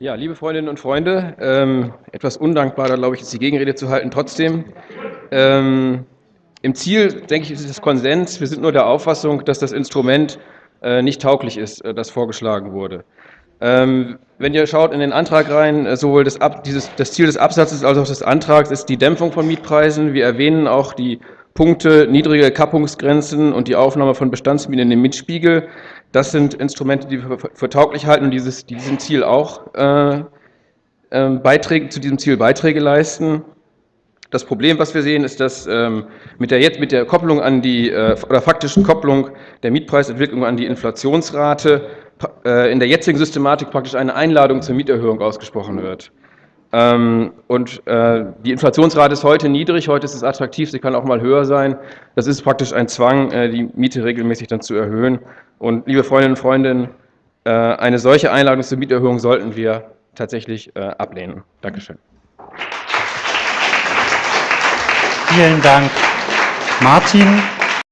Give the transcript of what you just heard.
Ja, liebe Freundinnen und Freunde, ähm, etwas undankbar, da glaube ich, ist die Gegenrede zu halten. Trotzdem, ähm, im Ziel, denke ich, ist es Konsens. Wir sind nur der Auffassung, dass das Instrument äh, nicht tauglich ist, äh, das vorgeschlagen wurde. Ähm, wenn ihr schaut in den Antrag rein, äh, sowohl das, Ab, dieses, das Ziel des Absatzes als auch des Antrags ist die Dämpfung von Mietpreisen. Wir erwähnen auch die Punkte niedrige Kappungsgrenzen und die Aufnahme von Bestandsmieten in den Mietspiegel. Das sind Instrumente, die wir für tauglich halten und dieses, diesem Ziel auch äh, äh, Beiträge, zu diesem Ziel Beiträge leisten. Das Problem, was wir sehen, ist, dass ähm, mit, der, mit der Kopplung an die, äh, oder faktischen Kopplung der Mietpreisentwicklung an die Inflationsrate äh, in der jetzigen Systematik praktisch eine Einladung zur Mieterhöhung ausgesprochen wird. Ähm, und äh, die Inflationsrate ist heute niedrig, heute ist es attraktiv, sie kann auch mal höher sein. Das ist praktisch ein Zwang, äh, die Miete regelmäßig dann zu erhöhen. Und liebe Freundinnen und Freunde, äh, eine solche Einladung zur Mieterhöhung sollten wir tatsächlich ablehnen. Dankeschön. Vielen Dank, Martin.